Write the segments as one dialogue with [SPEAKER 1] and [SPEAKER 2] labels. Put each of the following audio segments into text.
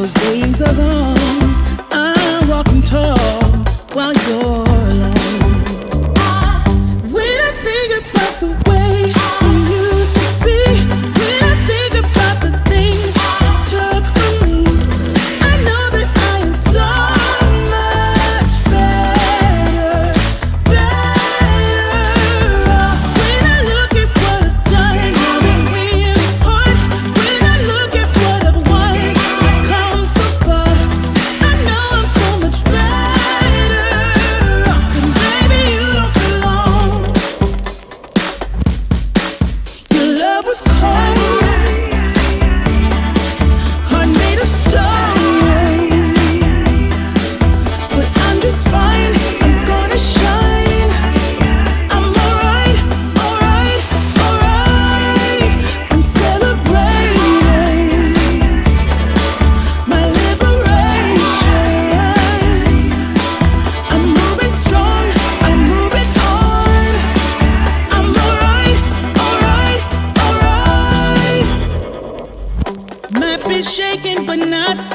[SPEAKER 1] those days are gone.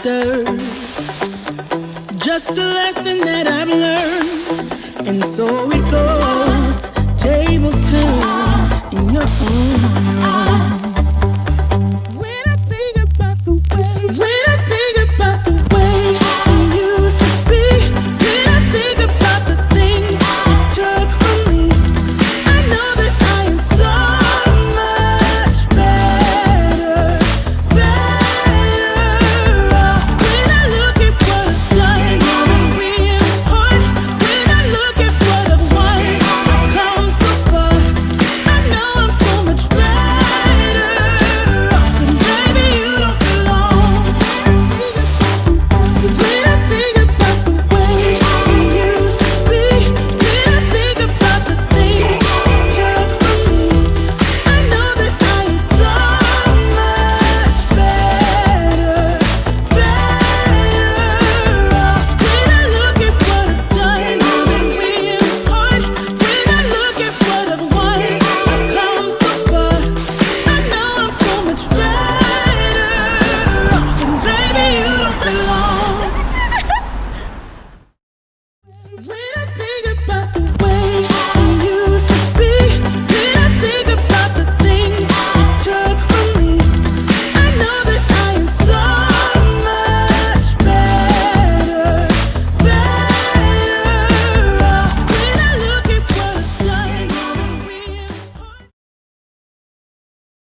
[SPEAKER 1] Just a lesson that I've learned, and so